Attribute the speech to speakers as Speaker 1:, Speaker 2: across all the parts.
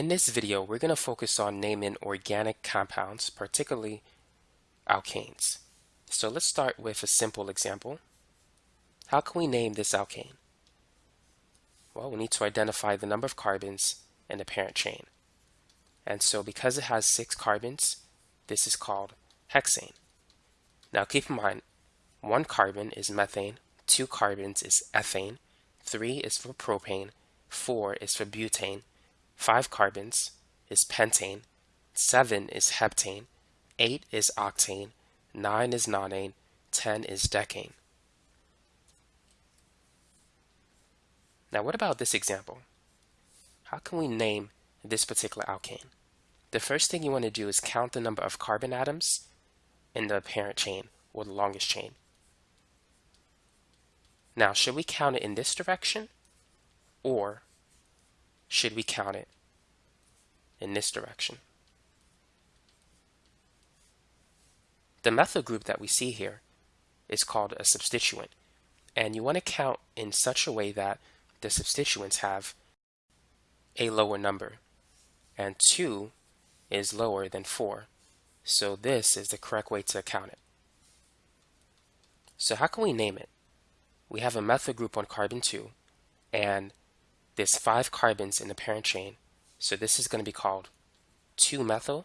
Speaker 1: In this video, we're going to focus on naming organic compounds, particularly alkanes. So let's start with a simple example. How can we name this alkane? Well, we need to identify the number of carbons in the parent chain. And so because it has six carbons, this is called hexane. Now keep in mind, one carbon is methane, two carbons is ethane, three is for propane, four is for butane, 5 carbons is pentane, 7 is heptane, 8 is octane, 9 is nonane, 10 is decane. Now what about this example? How can we name this particular alkane? The first thing you want to do is count the number of carbon atoms in the parent chain or the longest chain. Now should we count it in this direction or should we count it in this direction? The methyl group that we see here is called a substituent. And you want to count in such a way that the substituents have a lower number. And 2 is lower than 4. So this is the correct way to count it. So how can we name it? We have a methyl group on carbon 2 and there's five carbons in the parent chain. So this is going to be called 2-methyl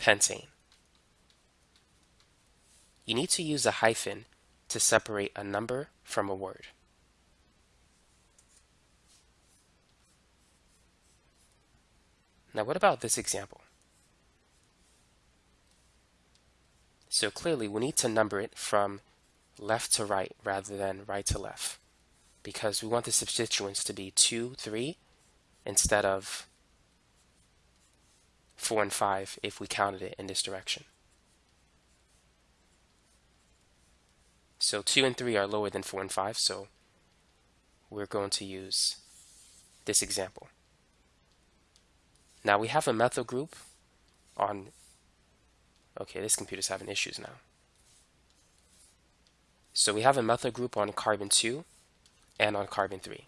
Speaker 1: pentane. You need to use a hyphen to separate a number from a word. Now what about this example? So clearly we need to number it from left to right rather than right to left because we want the substituents to be 2, 3 instead of 4 and 5 if we counted it in this direction. So 2 and 3 are lower than 4 and 5, so we're going to use this example. Now we have a methyl group on, okay, this computer's having issues now. So we have a methyl group on carbon 2 and on carbon 3.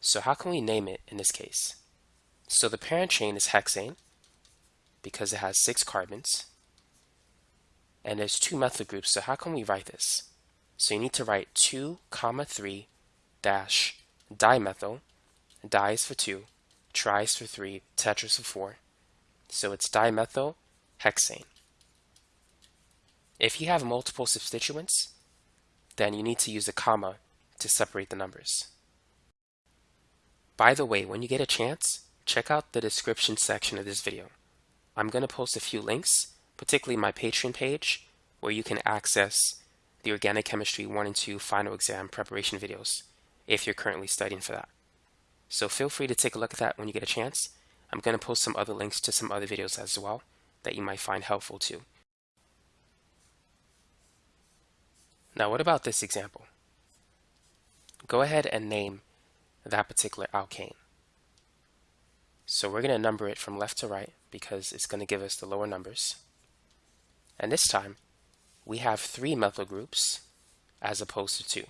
Speaker 1: So how can we name it in this case? So the parent chain is hexane because it has six carbons and there's two methyl groups so how can we write this? So you need to write 2 comma 3 dash dimethyl di is for 2 tri is for 3 tetra is for 4 so it's dimethyl hexane. If you have multiple substituents then you need to use a comma to separate the numbers. By the way, when you get a chance, check out the description section of this video. I'm going to post a few links, particularly my Patreon page, where you can access the Organic Chemistry 1 and 2 final exam preparation videos if you're currently studying for that. So feel free to take a look at that when you get a chance. I'm going to post some other links to some other videos as well that you might find helpful too. Now what about this example? Go ahead and name that particular alkane. So we're going to number it from left to right because it's going to give us the lower numbers. And this time, we have three methyl groups as opposed to two.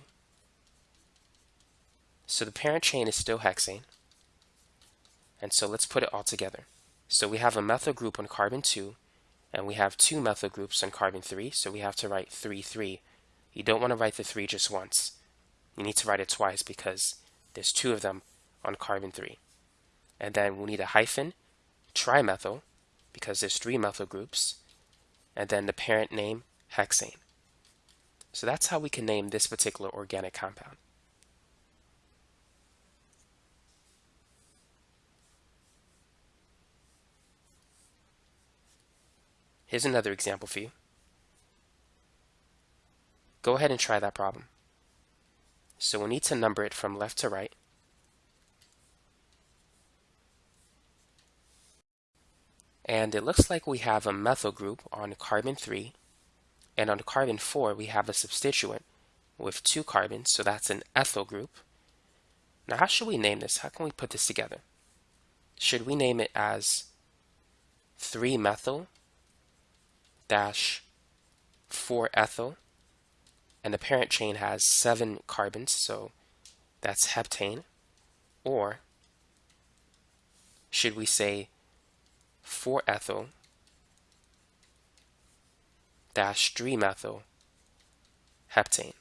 Speaker 1: So the parent chain is still hexane. And so let's put it all together. So we have a methyl group on carbon 2, and we have two methyl groups on carbon 3, so we have to write 3, 3. You don't want to write the 3 just once you need to write it twice because there's two of them on carbon 3. And then we need a hyphen, trimethyl, because there's three methyl groups, and then the parent name, hexane. So that's how we can name this particular organic compound. Here's another example for you. Go ahead and try that problem. So we need to number it from left to right. And it looks like we have a methyl group on carbon 3. And on carbon 4, we have a substituent with two carbons, so that's an ethyl group. Now, how should we name this? How can we put this together? Should we name it as 3-methyl dash 4-ethyl and the parent chain has seven carbons, so that's heptane, or should we say 4-ethyl dash 3-methyl heptane?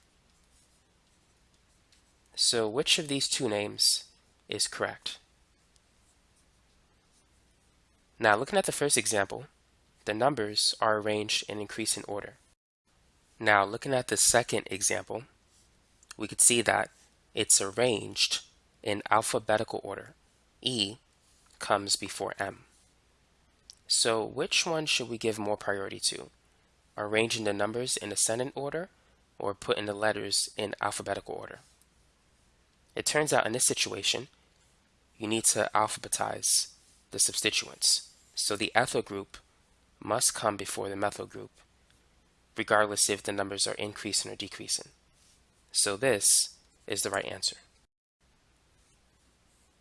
Speaker 1: So which of these two names is correct? Now looking at the first example, the numbers are arranged in increasing order. Now looking at the second example, we could see that it's arranged in alphabetical order. E comes before M. So which one should we give more priority to? Arranging the numbers in ascending order or putting the letters in alphabetical order? It turns out in this situation, you need to alphabetize the substituents. So the ethyl group must come before the methyl group, regardless if the numbers are increasing or decreasing. So this is the right answer.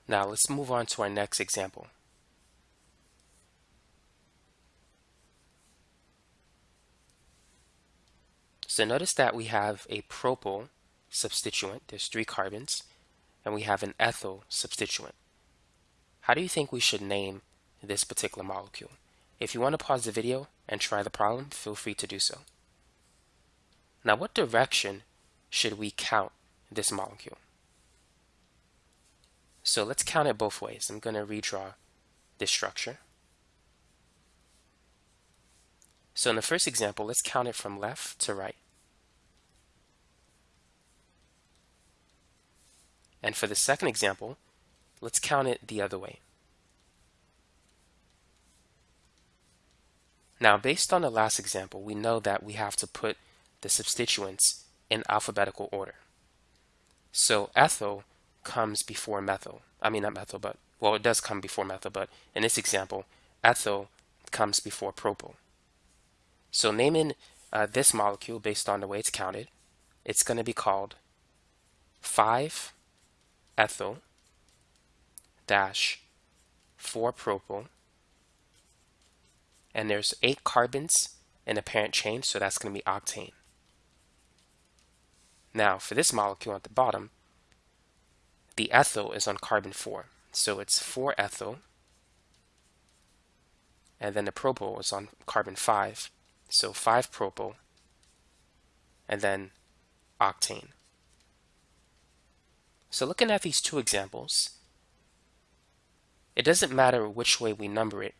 Speaker 1: Now let's move on to our next example. So notice that we have a propyl substituent, there's three carbons, and we have an ethyl substituent. How do you think we should name this particular molecule? If you want to pause the video and try the problem, feel free to do so. Now what direction should we count this molecule? So let's count it both ways. I'm going to redraw this structure. So in the first example, let's count it from left to right. And for the second example, let's count it the other way. Now, based on the last example, we know that we have to put the substituents in alphabetical order. So ethyl comes before methyl. I mean, not methyl, but, well, it does come before methyl, but in this example, ethyl comes before propyl. So naming uh, this molecule based on the way it's counted, it's going to be called 5 ethyl dash 4 propyl and there's eight carbons in the parent chain so that's going to be octane. Now for this molecule at the bottom the ethyl is on carbon 4 so it's 4 ethyl and then the propyl is on carbon 5 so 5 propyl and then octane. So looking at these two examples, it doesn't matter which way we number it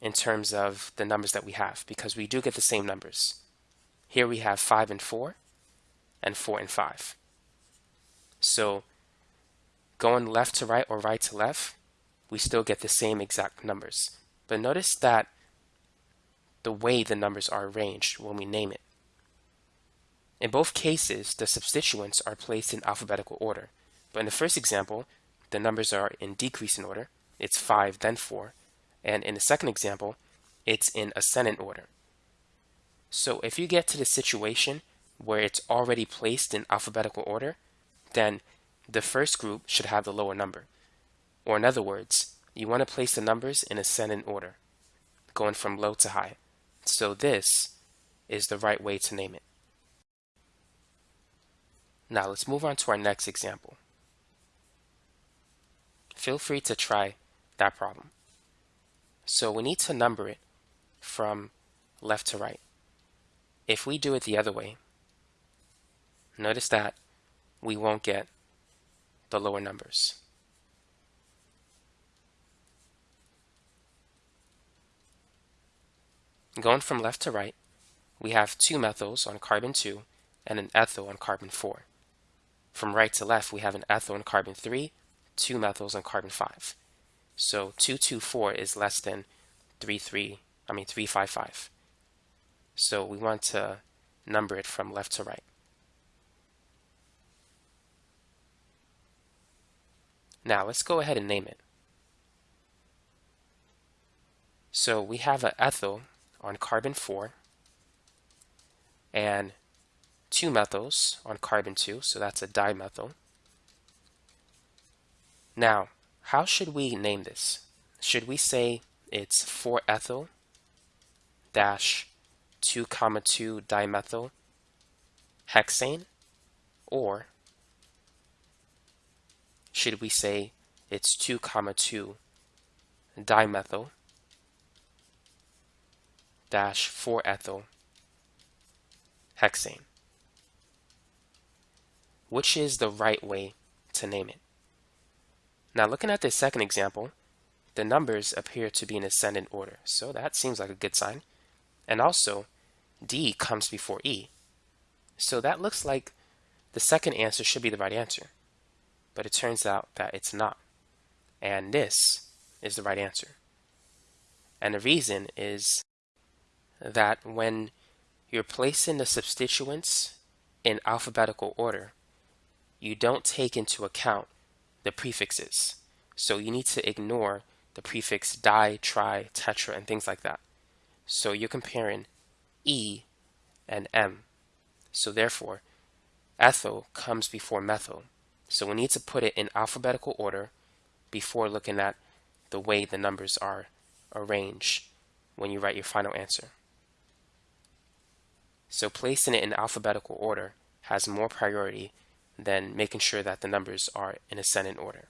Speaker 1: in terms of the numbers that we have because we do get the same numbers. Here we have 5 and 4 and 4 and 5. So going left to right or right to left, we still get the same exact numbers. But notice that the way the numbers are arranged when we name it. In both cases, the substituents are placed in alphabetical order. But in the first example, the numbers are in decreasing order. It's 5, then 4. And in the second example, it's in ascendant order. So if you get to the situation where it's already placed in alphabetical order, then the first group should have the lower number. Or in other words, you want to place the numbers in ascending order, going from low to high. So this is the right way to name it. Now let's move on to our next example feel free to try that problem. So we need to number it from left to right. If we do it the other way, notice that we won't get the lower numbers. Going from left to right, we have two methyls on carbon 2 and an ethyl on carbon 4. From right to left, we have an ethyl on carbon 3 two methyls on carbon 5. So 224 is less than 33, I mean 355. So we want to number it from left to right. Now let's go ahead and name it. So we have an ethyl on carbon 4 and two methyls on carbon 2, so that's a dimethyl. Now, how should we name this? Should we say it's 4-ethyl dash 2 comma 2 dimethyl hexane or should we say it's 2 comma 2 dimethyl dash 4-ethyl hexane. Which is the right way to name it? Now looking at this second example, the numbers appear to be in ascendant order, so that seems like a good sign. And also, D comes before E. So that looks like the second answer should be the right answer. But it turns out that it's not. And this is the right answer. And the reason is that when you're placing the substituents in alphabetical order, you don't take into account the prefixes. So you need to ignore the prefix di, tri, tetra, and things like that. So you're comparing E and M. So therefore, ethyl comes before methyl. So we need to put it in alphabetical order before looking at the way the numbers are arranged when you write your final answer. So placing it in alphabetical order has more priority than making sure that the numbers are in ascendant order.